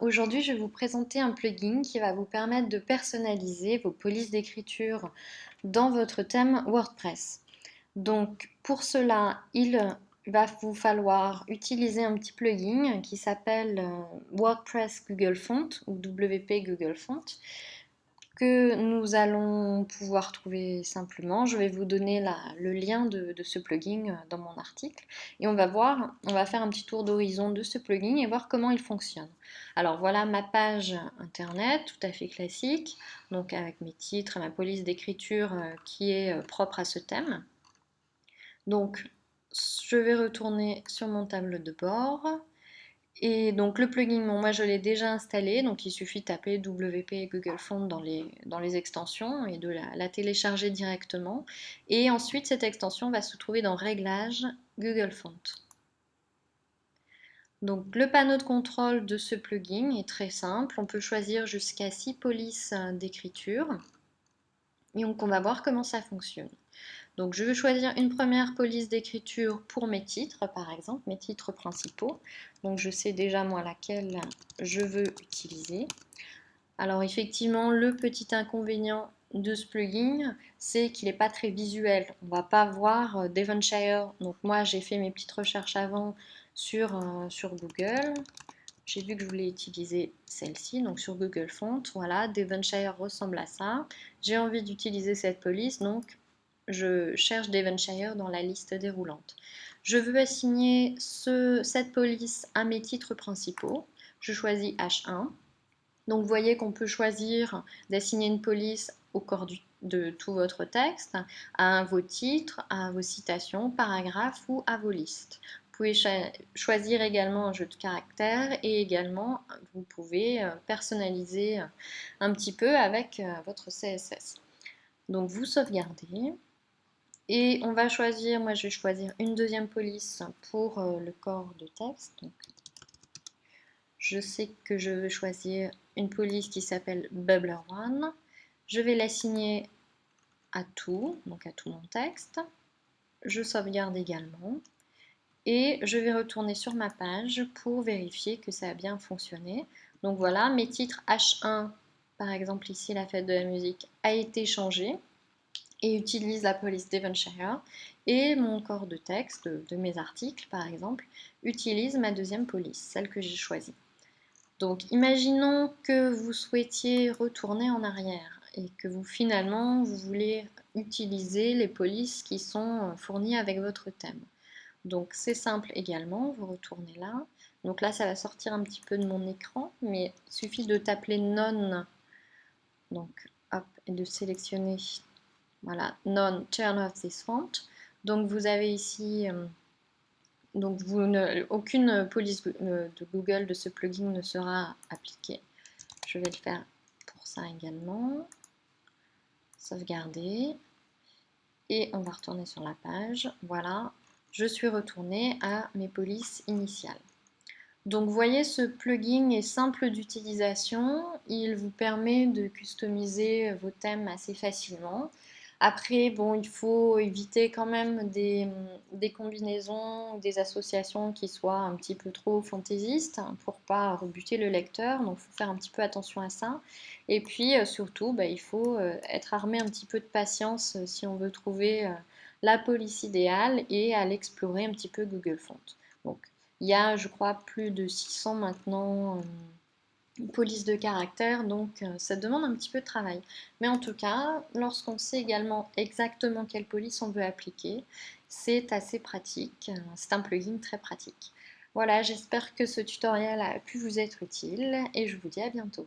aujourd'hui je vais vous présenter un plugin qui va vous permettre de personnaliser vos polices d'écriture dans votre thème WordPress. Donc pour cela, il va vous falloir utiliser un petit plugin qui s'appelle euh, WordPress Google Font ou WP Google Font que nous allons pouvoir trouver simplement. Je vais vous donner le lien de, ce plugin dans mon article et on va voir, on va faire un petit tour d'horizon de ce plugin et voir comment il fonctionne. Alors voilà ma page internet tout à fait classique, donc avec mes titres et ma police d'écriture euh, qui est euh, propre à ce thème. Donc je vais retourner sur mon tableau de bord. Et donc le plugin, moi je l'ai déjà installé, donc il suffit de taper WP Google Font dans les, extensions et de la, télécharger directement. Et ensuite cette extension va se trouver dans Réglages Google Font. Donc le panneau de contrôle de ce plugin est très simple, on peut choisir jusqu'à 6 polices d'écriture. Et donc on va voir comment ça fonctionne. Donc je vais choisir une première police d'écriture pour mes titres, par exemple, mes titres principaux. Donc je sais déjà moi laquelle je veux utiliser. Alors effectivement, le petit inconvénient de ce plugin, c'est qu'il n'est pas très visuel. On ne va pas voir euh, Devonshire. Donc moi, j'ai fait mes petites recherches avant sur, euh, sur Google. J'ai vu que je voulais utiliser celle-ci, donc sur Google Font. Voilà, Devonshire ressemble à ça. J'ai envie d'utiliser cette police, donc je cherche Devonshire dans la liste déroulante. Je veux assigner cette police à mes titres principaux. Je choisis H1. Donc vous voyez qu'on peut choisir d'assigner une police au corps de tout votre texte, à vos titres, à vos citations, paragraphes ou à vos listes. Vous pouvez choisir également un jeu de caractères et également vous pouvez euh, personnaliser un petit peu avec euh, votre CSS. Donc vous sauvegardez. Et on va choisir, moi je vais choisir une deuxième police pour euh, le corps de texte. Je sais que je veux choisir une police qui s'appelle Bubbler One. Je vais l'assigner à tout, donc à tout mon texte. Je sauvegarde également. Et je vais retourner sur ma page pour vérifier que ça a bien fonctionné. Donc voilà, mes titres H1, par exemple ici la fête de la musique, a été changé et utilise la police Devonshire et mon corps de texte de mes articles par exemple utilise ma deuxième police, celle que j'ai choisie. Donc imaginons que vous souhaitiez retourner en arrière et que vous finalement vous voulez utiliser les polices qui sont fournies avec votre thème. Donc c'est simple également, vous retournez là. Donc là ça va sortir un petit peu de mon écran, mais il suffit de taper non, donc hop, et de sélectionner voilà, non turn off this font. Donc vous avez ici, euh, donc vous ne, aucune police euh, de Google de ce plugin ne sera appliquée. Je vais le faire pour ça également. Sauvegarder. Et on va retourner sur la page. Voilà, je suis retournée à mes polices initiales. Donc vous voyez, ce plugin est simple d'utilisation. Il vous permet de customiser vos thèmes assez facilement. Après, bon, il faut éviter quand même des, combinaisons, des associations qui soient un petit peu trop fantaisistes pour pas rebuter le lecteur. Donc, il faut faire un petit peu attention à ça. Et puis, euh, surtout, bah, il faut euh, être armé un petit peu de patience euh, si on veut trouver la police idéale et à l'explorer un petit peu Google Font. Donc, il y a, je crois, plus de 600 maintenant police de caractère, donc euh, ça demande un petit peu de travail. Mais en tout cas, lorsqu'on sait également exactement quelle police on veut appliquer, c'est assez pratique, c'est un plugin très pratique. Voilà, j'espère que ce tutoriel a pu vous être utile et je vous dis à bientôt.